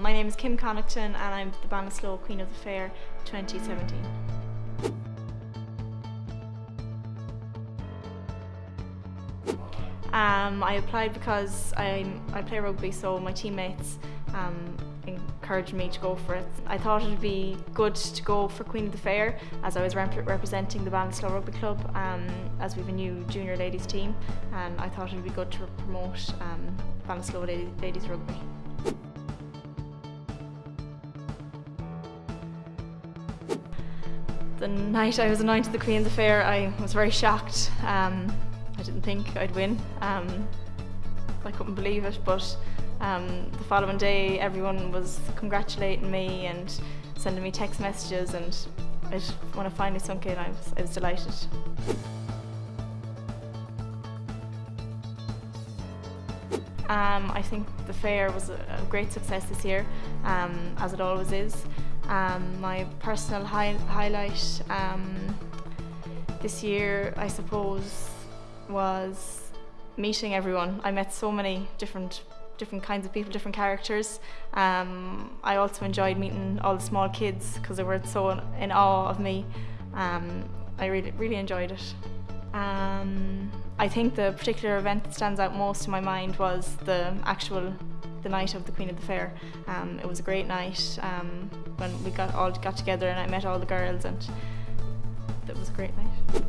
my name is Kim Connaughton and I'm the Ballinasloe Queen of the Fair 2017. Um, I applied because I, I play rugby so my teammates um, encouraged me to go for it. I thought it would be good to go for Queen of the Fair as I was rep representing the Ballinasloe Rugby Club um, as we have a new junior ladies team and I thought it would be good to promote um, Ballinasloe Ladies Rugby. The night I was anointed the Queen of the Fair I was very shocked. Um, I didn't think I'd win. Um, I couldn't believe it but um, the following day everyone was congratulating me and sending me text messages and it, when I finally sunk in I was, I was delighted. Um, I think the fair was a, great success this year, um, as it always is. Um, my personal hi highlight um, this year, I suppose, was meeting everyone. I met so many different different kinds of people, different characters. Um, I also enjoyed meeting all the small kids because they were so in awe of me. Um, I really, really enjoyed it. Um, I think the particular event that stands out most in my mind was the actual the night of the Queen of the Fair. Um, it was a great night um, when we got all got together and I met all the girls and it was a great night.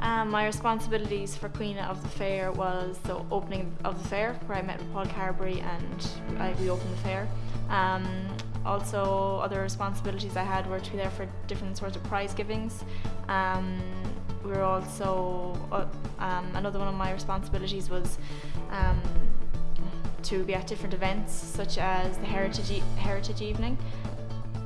Um, my responsibilities for Queen of the Fair was the opening of the fair, where I met with Paul Carberry and I, we opened the fair. Um, also, other responsibilities I had were to be there for different sorts of prize givings. Um, we were also, uh, um, another one of my responsibilities was um, to be at different events, such as the Heritage, e Heritage Evening.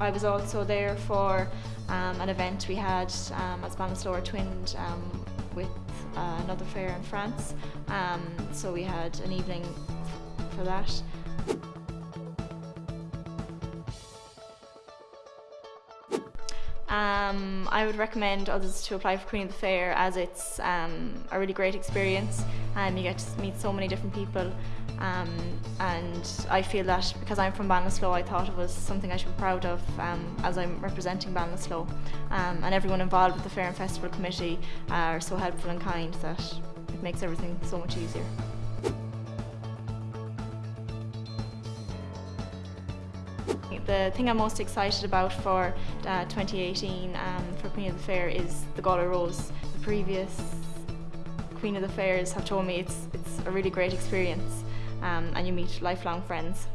I was also there for um, an event we had um, as Ballinasloe twinned um, with uh, another fair in France. Um, so we had an evening for that. Um, I would recommend others to apply for Queen of the Fair as it's um, a really great experience. And you get to meet so many different people. Um, and I feel that because I'm from Ballinasloe I thought it was something I should be proud of um, as I'm representing Ballinasloe um, and everyone involved with the Fair and Festival Committee are so helpful and kind that it makes everything so much easier. The thing I'm most excited about for uh, 2018 um, for Queen of the Fair is the Galway Rose. The previous Queen of the Fairs have told me it's, it's a really great experience um, and you meet lifelong friends.